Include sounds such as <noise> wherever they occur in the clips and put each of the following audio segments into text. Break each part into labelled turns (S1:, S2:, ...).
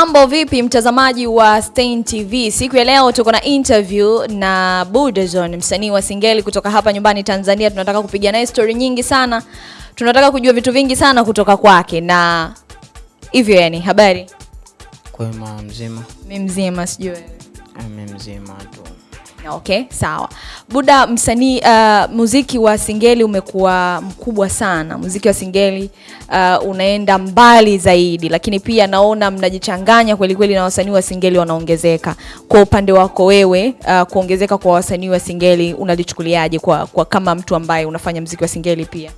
S1: Mambo vipi mtazamaji wa Stein TV? Siku ya leo tuko na interview na Budazone, msanii wa Singeli kutoka hapa nyumbani Tanzania. Tunataka kupiga naye story nyingi sana, tunataka kujua vitu vingi sana kutoka kwake, na hivyo yani, habari
S2: Kwema mzima,
S1: mi mzima, sijui Mimi
S2: mi mzima tu.
S1: Okay, sawa. Buda, msanii uh, muziki wa Singeli umekuwa mkubwa sana. Muziki wa Singeli uh, unaenda mbali zaidi, lakini pia naona mnajichanganya kweli kweli na wasanii wa Singeli wanaongezeka. Kwa upande wako wewe, uh, kuongezeka kwa wasanii wa Singeli unalichukuliaje kwa, kwa kama mtu ambaye unafanya muziki wa Singeli pia?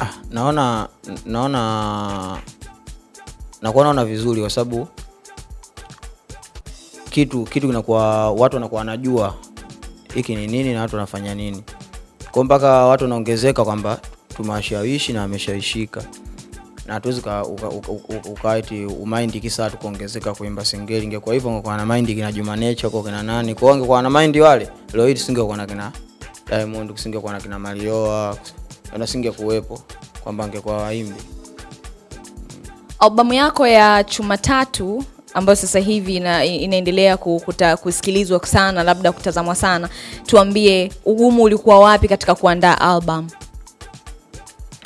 S2: Ah, naona naona nakuwa naona vizuri kwa sababu kitu kitu kinakuwa watu wanakuwa wanajua hiki ni nini na watu wanafanya nini, kwa mpaka watu wanaongezeka kwamba tumewashawishi na wameshawishika, na hatuwezi ukaiti umaindi kisa tukuongezeka kuimba Singeli. Ingekuwa hivyo ungekuwa na maindi kina Juma Nature kwa kina nani, kwa ungekuwa na maindi wale, leo hii tusingekuwa na kina Diamond, kusingekuwa na kina Marioa, na singekuwepo kwamba angekuwa waimbi.
S1: Albamu yako ya Chuma Tatu ambayo sasa hivi ina, inaendelea kukuta, kusikilizwa sana labda kutazamwa sana, tuambie ugumu ulikuwa wapi katika kuandaa album?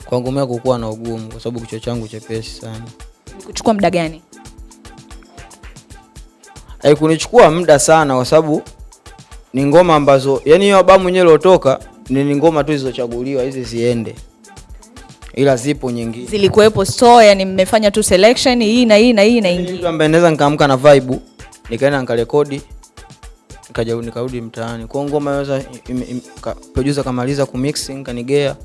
S2: Kwangu mimi kukuwa na ugumu kwa sababu kichwa changu chepesi sana.
S1: Kuchukua muda gani?
S2: kunichukua muda sana kwa sababu ni ngoma ambazo yani hiyo albamu yenyewe iliyotoka ni ni ngoma tu zilizochaguliwa hizi ziende, ila zipo nyingine
S1: Zilikuwepo store, yani mmefanya tu selection hii na hii na hii na
S2: Mtu ambaye naweza nikaamka na vibe nikaenda nikarekodi nikaja nikarudi mtaani kwa ngoma yaweza producer kamaliza ku mix nikanigea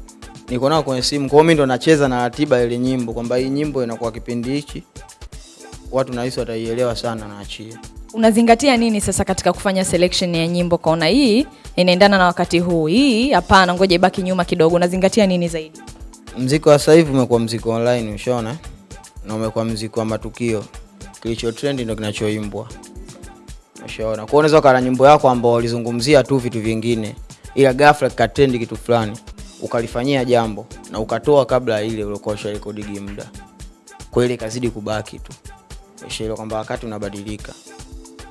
S2: niko nao kwenye simu kwa hiyo mimi ndo nacheza na ratiba ile nyimbo kwamba hii nyimbo inakuwa kipindi hichi watu nahisi wataielewa sana naachia
S1: Unazingatia nini sasa katika kufanya selection ya nyimbo? Kaona hii inaendana na wakati huu, hii hapana, ngoja ibaki nyuma kidogo. Unazingatia nini zaidi?
S2: Mziki wa sasa hivi umekuwa mziki online ushaona? Na umekuwa mziki wa matukio. Kilicho trend ndio kinachoimbwa. Ushaona? Kwa unaweza ukawa na nyimbo yako ambao ulizungumzia tu vitu vingine. Ila ghafla kikatrend kitu fulani. Ukalifanyia jambo. Na ukatoa kabla ile uliokuwa usharekodigi muda. Kwa ile ikazidi kubaki tu. Ushaelewa kwamba wakati unabadilika.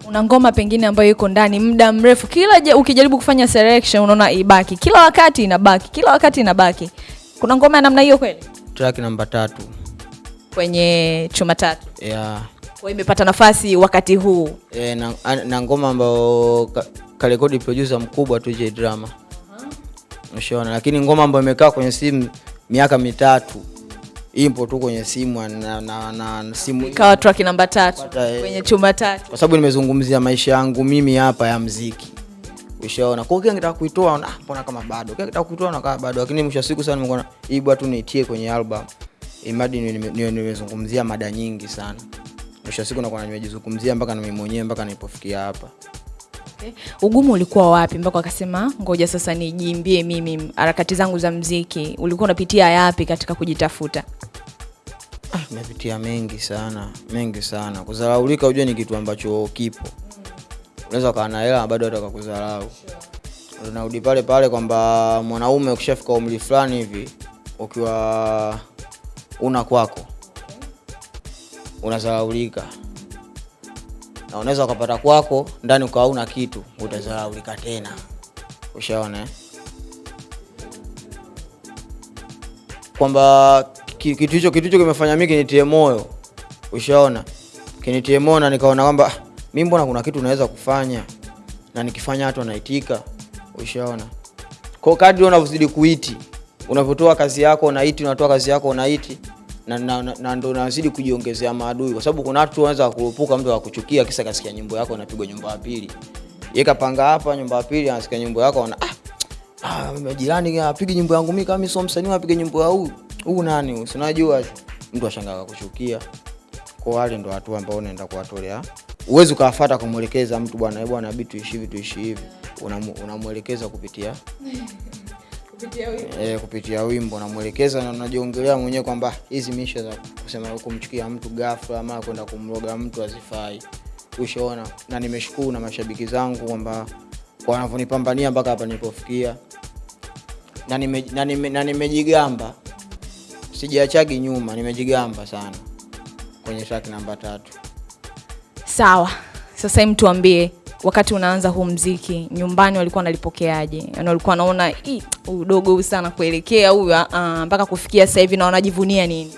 S1: Una ngoma pengine ambayo iko ndani muda mrefu, kila ukijaribu kufanya selection unaona ibaki, kila wakati inabaki, kila wakati inabaki. Kuna ngoma ya namna hiyo kweli
S2: track namba tatu
S1: kwenye Chuma Tatu?
S2: yeah.
S1: Kwa imepata nafasi wakati huu.
S2: e, na, na ngoma ambayo ka- karekodi producer mkubwa tu J Drama ushaona, lakini ngoma ambayo imekaa kwenye simu miaka mitatu ipo tu kwenye simu na, na, na, na simu
S1: Ikawa track namba tatu
S2: Pata,
S1: kwenye Chuma Tatu.
S2: kwa sababu nimezungumzia maisha yangu mimi hapa ya mziki ushaona. Kwa hiyo kila kuitoa na mbona kama bado, Kile nikitaka kuitoa na kama bado, lakini mwisho wa siku sana nimekuwa hii bwana tu niitie kwenye album, niwe nimezungumzia mada nyingi sana. Mwisho siku nakuwa nimejizungumzia mpaka na mimi mwenyewe mpaka nilipofikia hapa.
S1: Okay. Ugumu ulikuwa wapi mpaka akasema ngoja sasa nijiimbie mimi harakati zangu za mziki? Ulikuwa unapitia yapi katika kujitafuta?
S2: Ah, napitia mengi sana mengi sana. Kudharaulika ujue ni kitu ambacho kipo, unaweza ukawa na hela bado hata kakudharau. Unarudi pale pale kwamba mwanaume ukishafika umri fulani hivi, ukiwa una kwako unazaraulika na unaweza ukapata kwako ndani ukawa una kitu, utazaraulika tena. Ushaona eh? kwamba ki- kitu hicho kitu hicho kimefanya mimi kinitie moyo, ushaona, kinitie moyo na nikaona kwamba mimi mbona kuna kitu naweza kufanya na nikifanya watu wanaitika, ushaona. Kwa kadri unavyozidi kuiti, unavyotoa kazi yako unaiti, unatoa kazi yako unaiti na, na, na, na ndo unazidi kujiongezea maadui, kwa sababu kuna watu wanaweza kuepuka mtu akuchukia kisa kasikia nyimbo yako unapigwa nyumba ya pili, yeye kapanga hapa nyumba ya pili, anasikia nyimbo yako ana ah, Ah, jirani apige nyimbo yangu mimi kama mimi sio msanii apige nyimbo ya huyu huyu nani usinajua mtu ashangaa kuchukia. Kwa wale ndo watu ambao unaenda kuwatolea. Uwezi ukawafuata kumwelekeza mtu bwana, bwana, bitu ishi hivi tuishi hivi. unamwelekeza Unamwelekeza kupitia kupitia, <laughs> e, kupitia wimbo namwelekeza na unajiongelea mwenyewe kwamba hizi misha za kusema kumchukia mtu ghafla ama kwenda kumroga mtu azifai Ushaona, na nimeshukuru na mashabiki zangu kwamba wanavyonipambania mpaka hapa nilipofikia. Na nimejigamba nime- na nime- sijiachagi nyuma nimejigamba sana. Kwenye track namba tatu.
S1: Sawa, sasa hem, tuambie, wakati unaanza huu mziki nyumbani walikuwa wanalipokeaje? Yaani walikuwa wanaona udogo sana kuelekea huyu mpaka uh, mpaka kufikia sasa hivi na wanajivunia nini?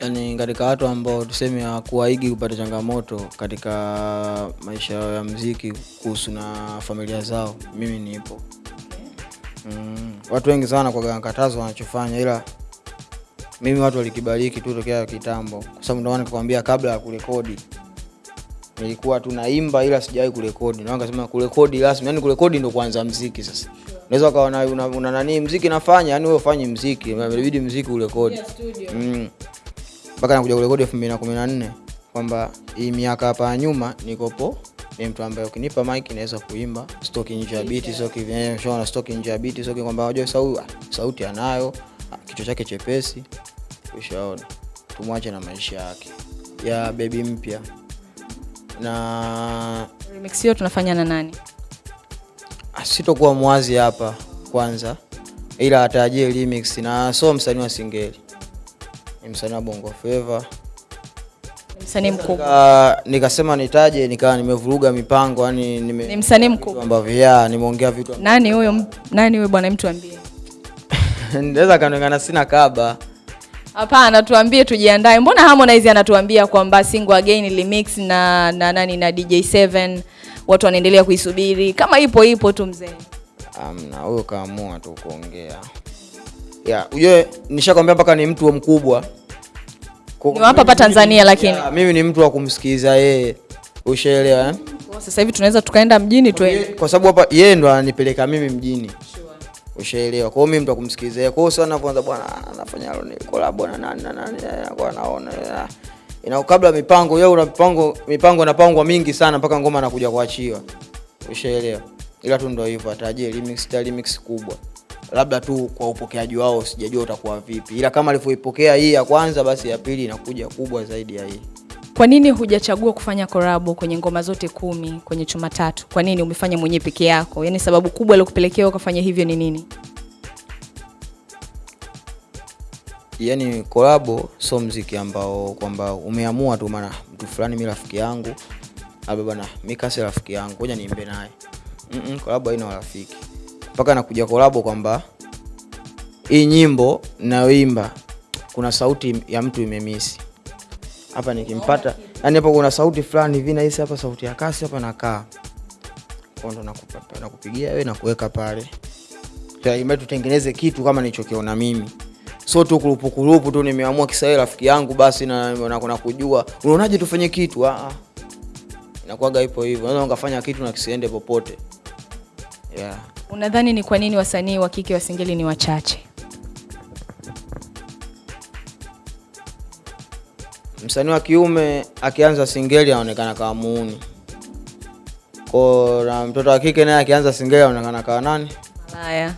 S2: Yaani katika watu ambao tuseme hawakuwaigi kupata changamoto katika maisha yao ya mziki kuhusu na familia zao, mimi nipo. Mm, watu wengi sana kwa katazo wanachofanya, ila mimi watu walikibariki tu tokea kitambo, kwa sababu ndio nikakwambia kabla ya kurekodi. Nilikuwa tu naimba, ila sijawahi kurekodi. Na wakasema kurekodi rasmi, yani kurekodi ndio kuanza mziki. Sasa. Unaweza ukawa na una, una nani mziki nafanya, yani wewe ufanye mziki, inabidi mziki urekodi. Mm. Mpaka nakuja kurekodi elfu mbili na kumi na nne. Kwamba hii miaka hapa nyuma nikopo ni mtu ambaye ukinipa mic naweza kuimba. Stoki nje ya biti stoki vyenyewe shona stoki nje ya biti stoki kwamba unajua sauti sauti anayo kichwa chake chepesi ushaona. Tumwache na maisha yake. Ya bebi mpya. Na
S1: Remix hiyo tunafanya na nani?
S2: ah, sitokuwa mwazi hapa kwanza. Ila atajie remix na so msanii wa singeli. Ni msanii wa bongo
S1: feva msanii mkubwa,
S2: nikasema nitaje nikawa nimevuruga mipango yani
S1: ni msanii mkubwa.
S2: ambavyo ya nimeongea vitu
S1: Nani huyo? Nani huyo bwana, mtu ambie <laughs>
S2: naweza kanengana sina kaba
S1: Hapana, tuambie tujiandae. Mbona Harmonize anatuambia kwamba single again remix na na nani na DJ7 watu wanaendelea kuisubiri kama ipo ipo tu mzee.
S2: amna huyo kaamua tu kuongea ya ujue nishakwambia mpaka ni mtu mkubwa
S1: Ni hapa hapa Tanzania lakini.
S2: ya, mimi ni mtu wa kumsikiliza yeye ushaelewa eh?
S1: Sasa hivi tunaweza tukaenda mjini tu.
S2: Kwa sababu hapa yeye ndo ananipeleka mimi mjini ushaelewa. Kwa hiyo mimi mtu akumsikilizia. kwa hiyo sana kwanza bwana anafanya collab na nani na nani anakuwa naona eh, ina kabla mipango yeye una mipango mipango inapangwa mingi sana mpaka ngoma anakuja kuachiwa. Ushaelewa. Ila tu ndio hivyo ataje remix ta remix kubwa. Labda tu kwa upokeaji wao sijajua utakuwa vipi. Ila kama alivyoipokea hii ya kwanza basi ya pili inakuja kubwa zaidi ya hii
S1: Kwa nini hujachagua kufanya korabo kwenye ngoma zote kumi kwenye chuma tatu? Kwa nini umefanya mwenyewe peke yako? Yaani sababu kubwa iliyokupelekea ukafanya hivyo ni nini?
S2: Yaani korabo sio mziki ambao kwamba umeamua tu maana mtu fulani mi rafiki yangu labda bwana mi kasi rafiki yangu ngoja niimbe naye Mm-mm, korabo haina urafiki mpaka nakuja korabo kwamba hii nyimbo nayoimba kuna sauti ya mtu imemisi hapa nikimpata yani hapo kuna sauti fulani hivi nahisi hapa sauti ya kasi hapa nakaa. Ndo nakupigia wewe na kuweka pale. Tutegemea tutengeneze kitu kama nilichokiona mimi. So tu kurupukurupu kurupu tu nimeamua kisawe rafiki yangu basi nakujua na, na unaonaje tufanye kitu? Ah, ah. inakuwaga ipo hivyo. Unaweza ukafanya kitu na kisiende popote. Yeah.
S1: Unadhani ni kwa nini wasanii wa kike wa singeli ni wachache?
S2: Msanii wa kiume akianza singeli anaonekana kama muuni ko na mtoto wa kike naye akianza singeli anaonekana kama nani
S1: Malaya.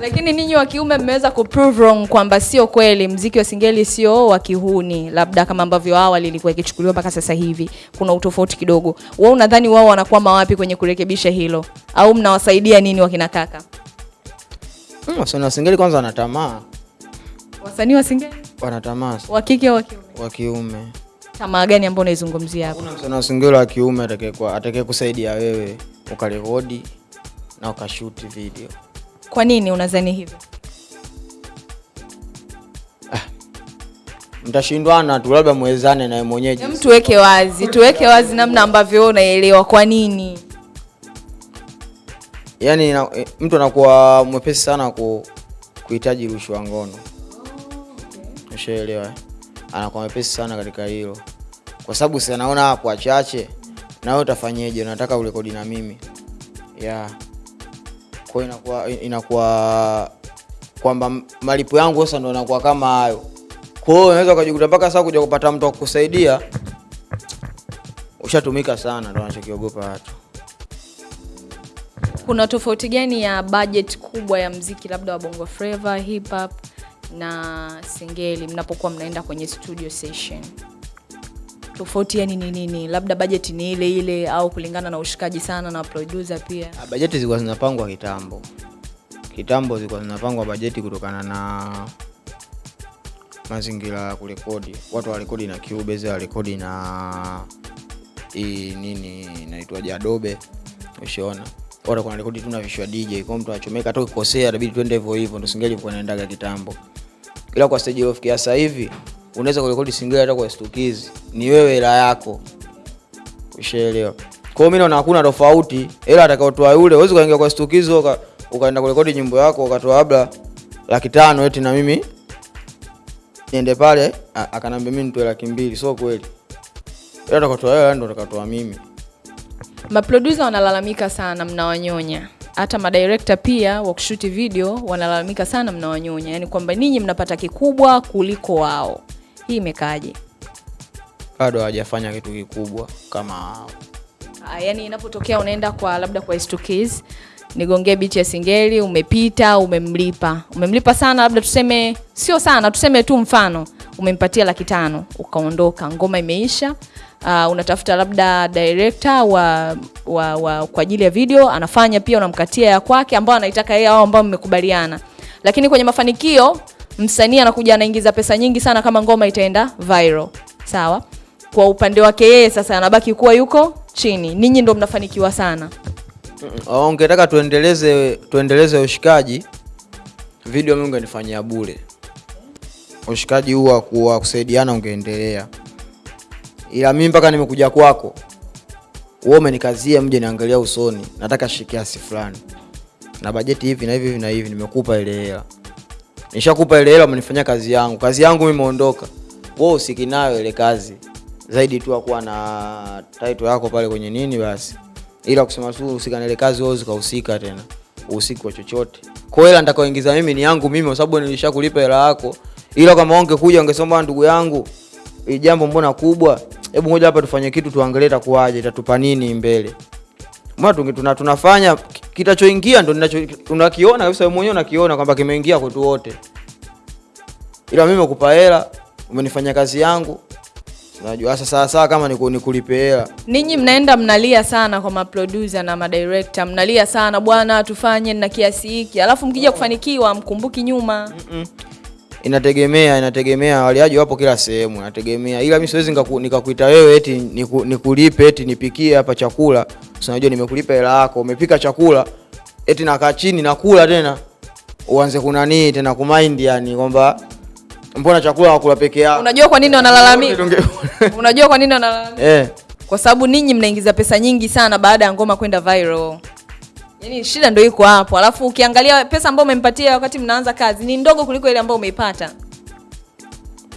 S1: Lakini ninyi wa kiume mmeweza kuprove wrong kwamba sio kweli, mziki wa singeli sio wa kihuni, labda kama ambavyo awali ilikuwa ikichukuliwa mpaka sasa hivi. Kuna utofauti kidogo. Wewe unadhani wao wanakwama wapi kwenye kurekebisha hilo, au mnawasaidia nini wakina kaka
S2: Mm, wasanii wa singeli kwanza wanatamaa
S1: wasanii wa singeli
S2: wanatamaa
S1: wa kike au wa kiume?
S2: wa kiume
S1: Tamaa gani ambayo unaizungumzia hapa?
S2: kuna msanii wa singeli wa kiume atakayekuwa atakayekusaidia wewe ukarekodi na ukashuti video
S1: Kwa nini unadhani hivyo?
S2: mtashindwana tu labda mwezane naye mwenyeji
S1: Hem, tuweke wazi, tuweke wazi namna ambavyo wewe unaelewa. Kwa nini?
S2: yaani eh, mtu anakuwa mwepesi sana ku, kuhitaji rushwa ngono ushaelewa? Anakuwa mwepesi sana katika hilo. Kwa sababu si anaona hapo wachache na wewe utafanyeje? Unataka urekodi na mimi. Yeah. kwa inakuwa inakuwa kwamba malipo yangu sasa ndo nakuwa kama hayo. Kwa hiyo unaweza ukajikuta mpaka sasa kuja kupata mtu akukusaidia ushatumika sana ndo anachokiogopa watu.
S1: Kuna tofauti gani ya budget kubwa ya mziki labda wa Bongo Flava, hip hop na singeli mnapokuwa mnaenda kwenye studio session? Tofauti yani ni nini? Labda budget ni ile ile au kulingana na ushikaji sana na producer pia?
S2: Ah, bajeti zilikuwa zinapangwa kitambo kitambo zilikuwa zinapangwa bajeti kutokana na mazingira ya kurekodi watu warekodi na Cubase warekodi na hii nini inaitwaje Adobe ushaona watu rekodi tu na vishwa DJ kwa mtu achomeka hata ukikosea inabidi twende hivyo hivyo ndo singeli kwa naendaga kitambo ila kwa stage iliyofikia sasa hivi unaweza kurekodi single hata kwa stukizi. Ni wewe hela yako. Ushaelewa? Kwa hiyo mimi naona hakuna tofauti hela atakayotoa yule uweze kaingia kwa stukizi uka, ukaenda kurekodi nyimbo yako ukatoa labda laki tano eti na mimi niende pale akanambia mimi nitoe laki mbili. Sio kweli. Ila atakayotoa yeye ndo atakatoa mimi.
S1: Maproducer wanalalamika sana mnawanyonya, hata madirekta pia wa kushuti video wanalalamika sana mnawanyonya, yani kwamba ninyi mnapata kikubwa kuliko wao. Hii imekaaje?
S2: bado hawajafanya kitu kikubwa kama
S1: yaani inapotokea unaenda kwa labda kwa Stukiz nigongee bichi ya singeli, umepita, umemlipa, umemlipa sana, labda tuseme sio sana, tuseme tu mfano umempatia laki tano ukaondoka, ngoma imeisha. Uh, unatafuta labda director wa, wa, wa kwa ajili ya video anafanya pia, unamkatia ya kwake ambao anaitaka yeye au ambao mmekubaliana, lakini kwenye mafanikio msanii anakuja anaingiza pesa nyingi sana kama ngoma itaenda viral, sawa. Kwa upande wake yeye sasa anabaki kuwa yuko chini, ninyi ndo mnafanikiwa sana.
S2: Mm, ungetaka tuendeleze tuendeleze ushikaji? Video mimi ungenifanyia bure. Ushikaji huu wa kusaidiana ungeendelea ila mimi mpaka nimekuja kwako wewe umenikazia mje niangalia usoni nataka shi kiasi fulani. Na bajeti hivi na hivi hivi na hivi nimekupa ile hela. Nishakupa ile hela umenifanyia kazi yangu. Kazi yangu mimi imeondoka. Wewe usiki nayo ile kazi. Zaidi tu akuwa na title yako pale kwenye nini basi. Ila kusema tu usika na ile kazi wewe usikahusika tena. Usiku kwa chochote. Kwa hela nitakayoingiza mimi ni yangu mimi kwa sababu nilishakulipa hela yako. Ila kama ungekuja ungesema ndugu yangu hii jambo mbona kubwa? Hebu ngoja hapa tufanye kitu tuangalie itakuwaje itatupa nini mbele. Mbona tuna, tunafanya kitachoingia ndo ninacho tunakiona kabisa wewe mwenyewe unakiona kwamba kimeingia kwetu wote. Ila mimi nakupa hela umenifanya kazi yangu. Najua sasa sawa sawa kama niku- nikulipe hela.
S1: Ninyi mnaenda mnalia sana kwa maproducer na madirector, mnalia sana bwana, tufanye na kiasi hiki, alafu mkija kufanikiwa mkumbuki nyuma.
S2: Mm. Inategemea inategemea waliaji wapo kila sehemu inategemea ila mimi siwezi nikakuita wewe eti niku, nikulipe eti nipikie hapa chakula unajua nimekulipa hela yako umepika chakula eti nakaa chini nakula tena uanze kunanii tena kumind yani kwamba mbona chakula wakula peke yao
S1: Unajua kwa nini wanalalamika? Unajua kwa nini wanalalamika?
S2: eh
S1: Kwa sababu ninyi mnaingiza pesa nyingi sana baada ya ngoma kwenda viral. Yaani shida ndio iko hapo. Alafu ukiangalia pesa ambayo umempatia wakati mnaanza kazi ni ndogo kuliko ile ambayo umeipata.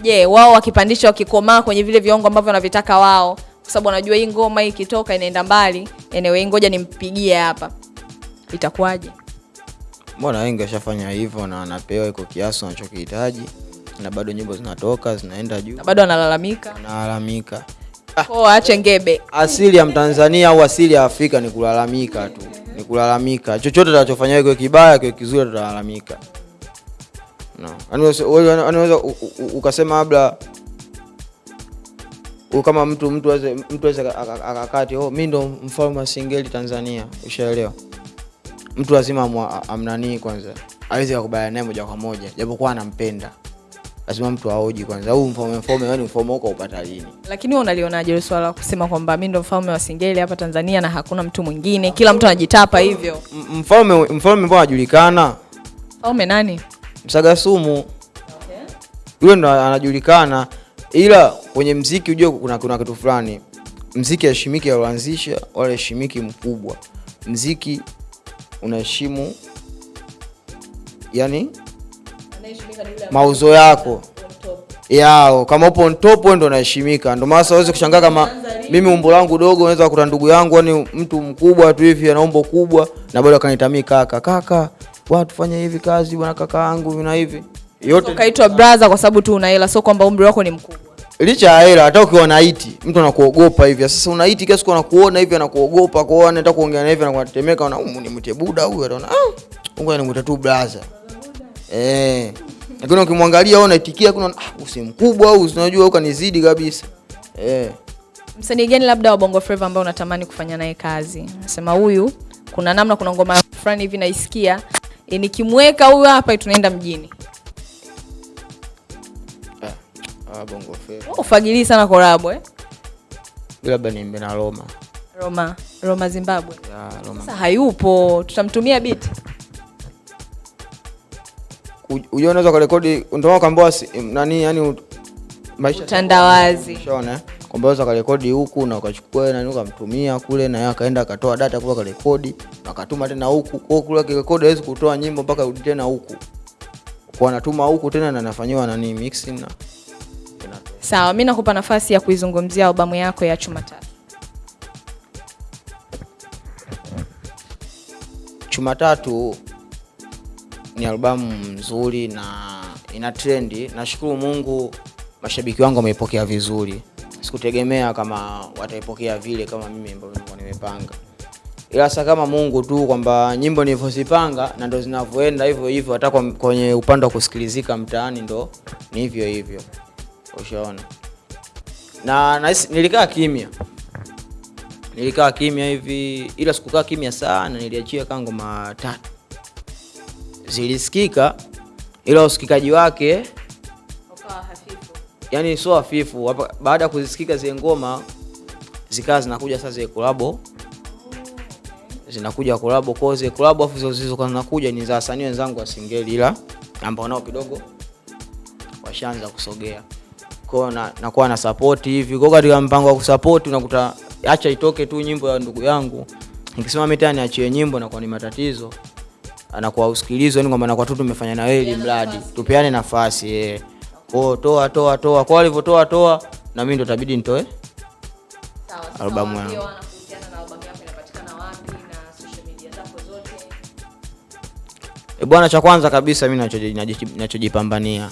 S1: Je, yeah, wao wakipandisha wakikomaa kwenye vile viwango ambavyo wanavitaka wao, kwa sababu wanajua hii ngoma hii ikitoka inaenda mbali, anyway ngoja nimpigie hapa. Itakuwaje?
S2: mbona wengi washafanya hivyo na wanapewa iko kiasi wanachokihitaji na bado nyimbo zinatoka zinaenda juu
S1: Na bado wanalalamika.
S2: wanalalamika
S1: Oh, aache ngebe.
S2: asili ya mtanzania au asili ya afrika ni kulalamika tu kulalamika. Chochote tunachofanya kiwe kibaya kiwe kizuri tutalalamika. No. Yaani yaani u- ukasema labda kama mtu mtu aweze mtu aweze aka- aka- akakati oh, mi ndo mfalme wa singeli tanzania. Ushaelewa? Mtu lazima amnanii kwanza. Aweze kukubaliana naye moja kwa moja japokuwa anampenda lazima mtu aoji kwanza. Huu mfalme mfalme yani mfalme huko upata lini?
S1: Lakini wewe unalionaje ile swala kusema kwamba mimi ndo mfalme wa singeli hapa Tanzania na hakuna mtu mwingine, kila mtu anajitapa hivyo?
S2: Mfalme mfalme mbona anajulikana
S1: Mfalme nani?
S2: msagasumu. Yule ndo anajulikana ila kwenye mziki ujue kuna, kuna kitu fulani. Mziki heshimiki aloanzisha wala heshimiki mkubwa. Mziki unaheshimu yani mauzo yako. yao kama upo on top wewe ndo unaheshimika. Ndio maana siwezi kushangaa kama mimi umbo langu dogo unaweza kukuta ndugu yangu yani mtu mkubwa tu hivi ana umbo kubwa na bado akanitamii kaka. Kaka watu fanya hivi kazi bwana kaka yangu na hivi. Yote
S1: Ukaitwa brother kwa sababu tu una hela, sio kwamba umri wako ni mkubwa.
S2: licha ya hela hata ukiwa na iti mtu anakuogopa hivi. Sasa una iti kiasi kwa anakuona hivi anakuogopa kwa hiyo anataka kuongea na hivi anakuatemeka, na umu nimwite buda huyu ataona ah ngoja nimwite tu blaza eh lakini ukimwangalia wewe unaitikia kuna ah usi mkubwa au unajua ukanizidi kabisa eh
S1: Msanii gani labda wa Bongo Flava ambao unatamani kufanya naye kazi? Nasema huyu kuna namna, kuna ngoma fulani hivi naisikia e, nikimweka huyu hapa tunaenda mjini.
S2: Ah, Ah, bongo flava.
S1: ufagilii sana korabo eh?
S2: Labda niimbe na Roma.
S1: Roma Roma Zimbabwe
S2: Ya, Roma.
S1: sasa hayupo tutamtumia beat
S2: Ujua unaweza kurekodi ndio ukaambiwa nani yani maisha
S1: utandawazi.
S2: Unaona eh? kwamba unaweza kurekodi huku na ukachukua nani ukamtumia kule na yeye akaenda akatoa data kule akarekodi na akatuma tena huku. Kwa kule akirekodi hawezi kutoa nyimbo mpaka urudi tena huku. Kwa anatuma huku tena na anafanyiwa nani mixing na
S1: sawa mi nakupa nafasi ya kuizungumzia albamu yako ya chuma tatu.
S2: Chuma Tatu ni albamu nzuri na ina trendi. Nashukuru Mungu, mashabiki wangu wameipokea vizuri. Sikutegemea kama wataipokea vile kama mimi ambavyo nilikuwa nimepanga, ila sasa kama Mungu tu kwamba nyimbo nilivyozipanga na ndo zinavyoenda hivyo hivyo, hata kwenye upande wa kusikilizika mtaani ndo ni hivyo hivyo, ushaona. Na na nilikaa kimya nilikaa kimya hivi, ila sikukaa kimya sana, niliachia kaa ngoma tatu zilisikika, ila usikikaji wake yani sio hafifu. Baada ya kuzisikika zile ngoma zikawa zinakuja sasa zile kolabo. Zinakuja kolabo. Kwa zile kolabo, afu zilizokuwa zinakuja ni za wasanii wenzangu wa singeli, ila ambao nao kidogo washaanza kusogea. Kwao na, nakuwa na support hivi. Kwa katika mpango wa kusupport unakuta acha itoke tu nyimbo ya ndugu yangu. Nikisema mimi tena niachie nyimbo nakuwa ni matatizo anakuwa usikilizo, yani kwamba nakuwa tu tumefanya na wewe mradi tupeane nafasi eh kwao toa toa toa kwa walivyotoa toa na mimi ndo tabidi nitoe Albamu yangu. E bwana, cha kwanza kabisa mimi nachoji- nachojipambania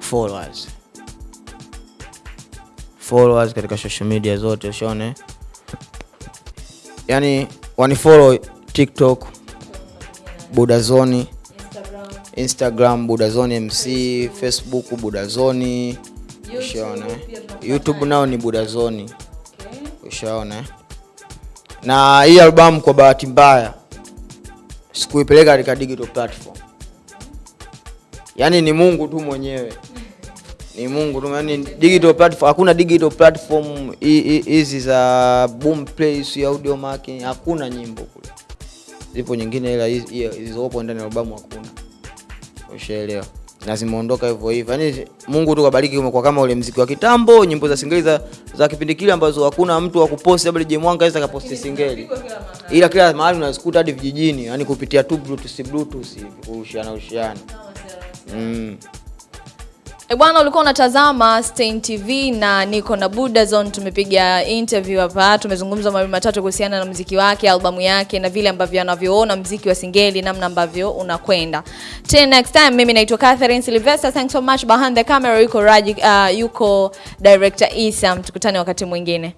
S2: followers. Followers katika social media zote ushone, yani wanifollow TikTok Budazoni, Instagram Budazoni MC, Facebook Budazoni, ushaona. YouTube nao ni Budazoni, ushaona. Na hii albamu kwa bahati mbaya sikuipeleka katika digital platform. Yaani ni Mungu tu mwenyewe, <laughs> ni Mungu tu, yani digital platform, hakuna digital platform hi- hi- hizi za boom play audio marketing hakuna nyimbo kule. Zipo nyingine, ila zilizopo ndani ya albamu hakuna. Ushaelewa? na zimeondoka hivyo hivyo. Yaani Mungu tu kabariki, umekuwa kama ule mziki wa kitambo, nyimbo za singeli za, za kipindi kile ambazo hakuna mtu wa kuposti, labda je Mwanga aweza kaposti singeli, ila kila mahali unazikuta hadi vijijini, yani kupitia tu bluetooth bluetooth hivi kurushiana rushiana. Mm.
S1: E bwana, ulikuwa unatazama Stein TV na niko na Buda Zone. Tumepiga interview hapa, tumezungumza mawili matatu kuhusiana na mziki wake, albamu yake na vile ambavyo anavyoona mziki wa singeli, namna ambavyo unakwenda. Till next time, mimi naitwa Catherine Sylvester. Thanks so much. Behind the camera yuko Raji, uh, yuko director Isam. Tukutane wakati mwingine.